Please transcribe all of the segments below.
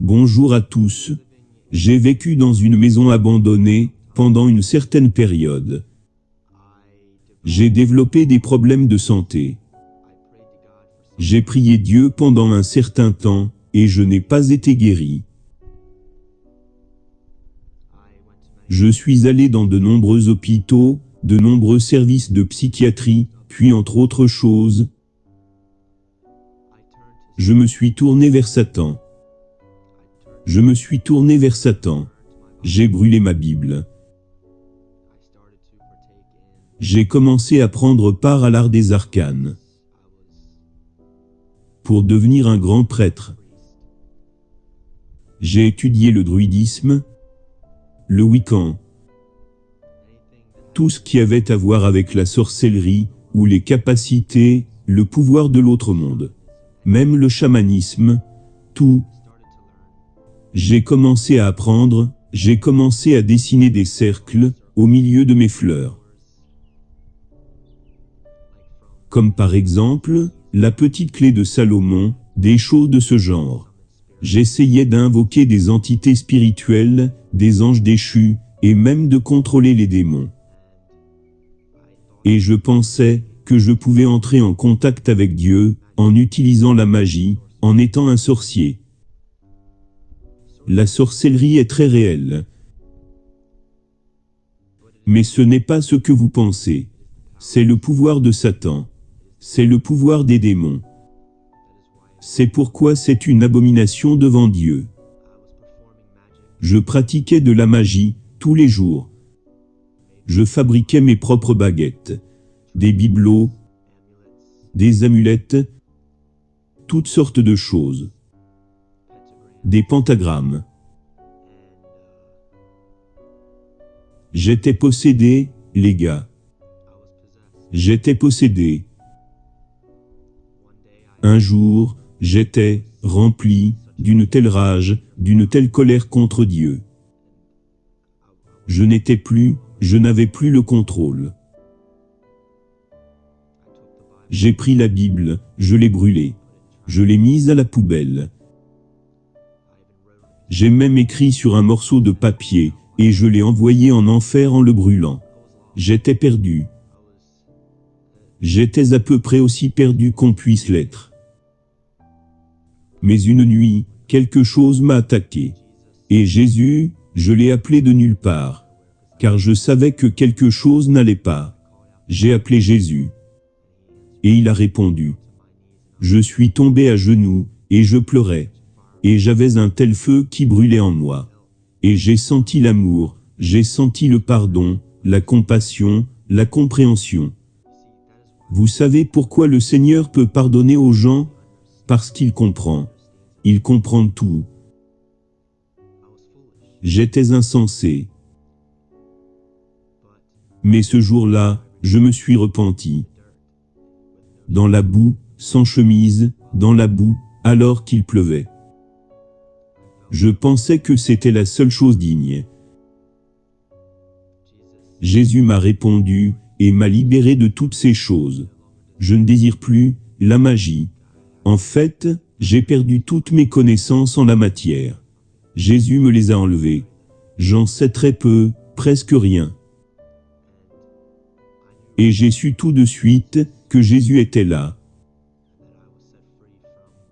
Bonjour à tous. J'ai vécu dans une maison abandonnée, pendant une certaine période. J'ai développé des problèmes de santé. J'ai prié Dieu pendant un certain temps, et je n'ai pas été guéri. Je suis allé dans de nombreux hôpitaux, de nombreux services de psychiatrie, puis entre autres choses, je me suis tourné vers Satan. Je me suis tourné vers Satan. J'ai brûlé ma Bible. J'ai commencé à prendre part à l'art des arcanes pour devenir un grand prêtre. J'ai étudié le druidisme, le wiccan, tout ce qui avait à voir avec la sorcellerie ou les capacités, le pouvoir de l'autre monde même le chamanisme, tout. J'ai commencé à apprendre, j'ai commencé à dessiner des cercles au milieu de mes fleurs. Comme par exemple, la petite clé de Salomon, des choses de ce genre. J'essayais d'invoquer des entités spirituelles, des anges déchus, et même de contrôler les démons. Et je pensais que je pouvais entrer en contact avec Dieu, en utilisant la magie, en étant un sorcier. La sorcellerie est très réelle. Mais ce n'est pas ce que vous pensez. C'est le pouvoir de Satan. C'est le pouvoir des démons. C'est pourquoi c'est une abomination devant Dieu. Je pratiquais de la magie, tous les jours. Je fabriquais mes propres baguettes, des bibelots, des amulettes, toutes sortes de choses. Des pentagrammes. J'étais possédé, les gars. J'étais possédé. Un jour, j'étais rempli d'une telle rage, d'une telle colère contre Dieu. Je n'étais plus, je n'avais plus le contrôle. J'ai pris la Bible, je l'ai brûlée. Je l'ai mise à la poubelle. J'ai même écrit sur un morceau de papier, et je l'ai envoyé en enfer en le brûlant. J'étais perdu. J'étais à peu près aussi perdu qu'on puisse l'être. Mais une nuit, quelque chose m'a attaqué. Et Jésus, je l'ai appelé de nulle part. Car je savais que quelque chose n'allait pas. J'ai appelé Jésus. Et il a répondu. Je suis tombé à genoux, et je pleurais. Et j'avais un tel feu qui brûlait en moi. Et j'ai senti l'amour, j'ai senti le pardon, la compassion, la compréhension. Vous savez pourquoi le Seigneur peut pardonner aux gens? Parce qu'il comprend. Il comprend tout. J'étais insensé. Mais ce jour-là, je me suis repenti. Dans la boue, sans chemise, dans la boue, alors qu'il pleuvait. Je pensais que c'était la seule chose digne. Jésus m'a répondu et m'a libéré de toutes ces choses. Je ne désire plus la magie. En fait, j'ai perdu toutes mes connaissances en la matière. Jésus me les a enlevées. J'en sais très peu, presque rien. Et j'ai su tout de suite que Jésus était là,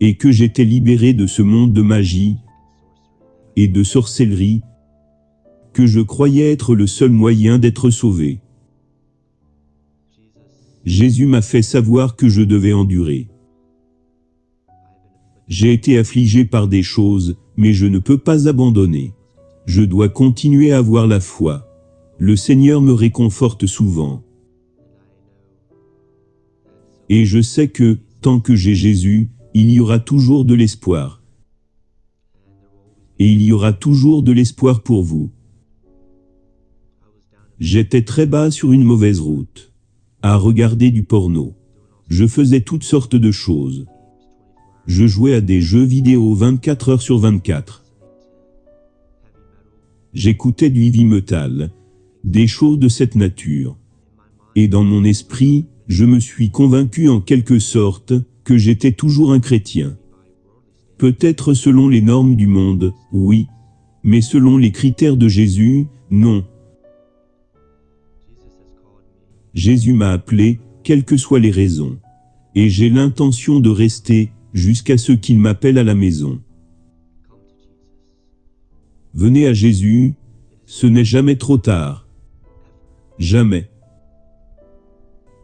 et que j'étais libéré de ce monde de magie et de sorcellerie, que je croyais être le seul moyen d'être sauvé. Jésus m'a fait savoir que je devais endurer. J'ai été affligé par des choses, mais je ne peux pas abandonner. Je dois continuer à avoir la foi. Le Seigneur me réconforte souvent. Et je sais que, tant que j'ai Jésus, il y aura toujours de l'espoir. Et il y aura toujours de l'espoir pour vous. J'étais très bas sur une mauvaise route, à regarder du porno. Je faisais toutes sortes de choses. Je jouais à des jeux vidéo 24 heures sur 24. J'écoutais du heavy des choses de cette nature. Et dans mon esprit, je me suis convaincu en quelque sorte que j'étais toujours un chrétien. Peut-être selon les normes du monde, oui. Mais selon les critères de Jésus, non. Jésus m'a appelé, quelles que soient les raisons. Et j'ai l'intention de rester, jusqu'à ce qu'il m'appelle à la maison. Venez à Jésus, ce n'est jamais trop tard. Jamais.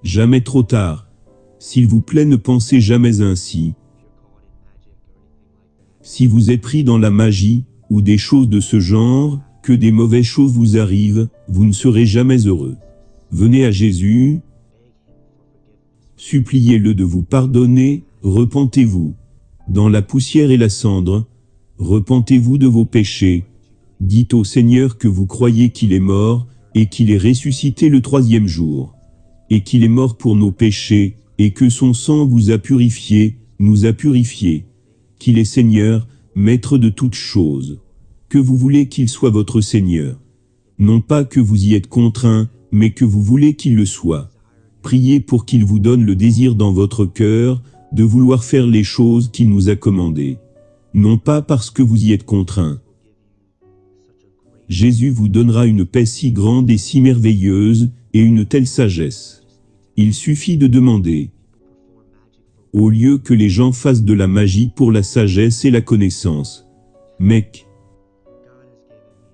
Jamais trop tard. S'il vous plaît ne pensez jamais ainsi. Si vous êtes pris dans la magie, ou des choses de ce genre, que des mauvaises choses vous arrivent, vous ne serez jamais heureux. Venez à Jésus, suppliez-le de vous pardonner, repentez-vous. Dans la poussière et la cendre, repentez-vous de vos péchés. Dites au Seigneur que vous croyez qu'il est mort, et qu'il est ressuscité le troisième jour, et qu'il est mort pour nos péchés, et que son sang vous a purifié, nous a purifiés, qu'il est Seigneur, maître de toutes choses, que vous voulez qu'il soit votre Seigneur. Non pas que vous y êtes contraint, mais que vous voulez qu'il le soit. Priez pour qu'il vous donne le désir dans votre cœur, de vouloir faire les choses qu'il nous a commandées. Non pas parce que vous y êtes contraint. Jésus vous donnera une paix si grande et si merveilleuse, et une telle sagesse. Il suffit de demander. Au lieu que les gens fassent de la magie pour la sagesse et la connaissance. Mec.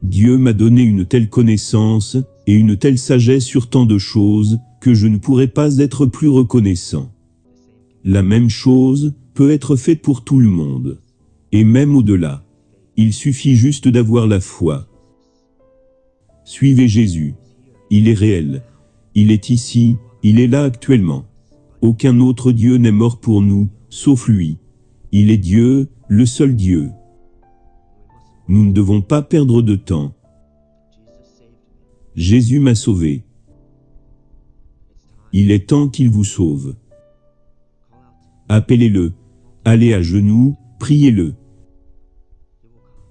Dieu m'a donné une telle connaissance, et une telle sagesse sur tant de choses, que je ne pourrais pas être plus reconnaissant. La même chose peut être faite pour tout le monde. Et même au-delà. Il suffit juste d'avoir la foi. Suivez Jésus. Il est réel. Il est ici, il est là actuellement. Aucun autre Dieu n'est mort pour nous, sauf lui. Il est Dieu, le seul Dieu. Nous ne devons pas perdre de temps. Jésus m'a sauvé. Il est temps qu'il vous sauve. Appelez-le, allez à genoux, priez-le.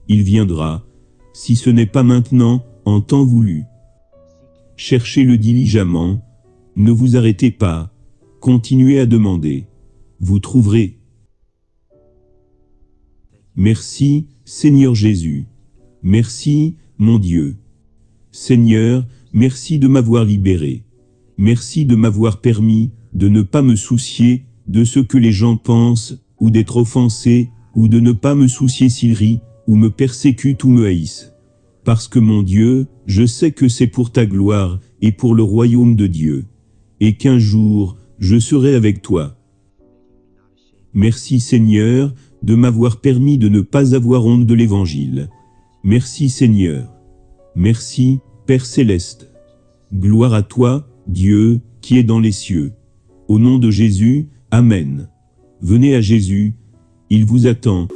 Il viendra, si ce n'est pas maintenant, en temps voulu. Cherchez-le diligemment, ne vous arrêtez pas, continuez à demander, vous trouverez. Merci, Seigneur Jésus. Merci, mon Dieu. Seigneur, merci de m'avoir libéré. Merci de m'avoir permis de ne pas me soucier de ce que les gens pensent, ou d'être offensé, ou de ne pas me soucier s'ils rient, ou me persécutent ou me haïssent parce que mon Dieu, je sais que c'est pour ta gloire et pour le royaume de Dieu, et qu'un jour, je serai avec toi. Merci Seigneur, de m'avoir permis de ne pas avoir honte de l'Évangile. Merci Seigneur. Merci, Père Céleste. Gloire à toi, Dieu, qui est dans les cieux. Au nom de Jésus, Amen. Venez à Jésus, il vous attend.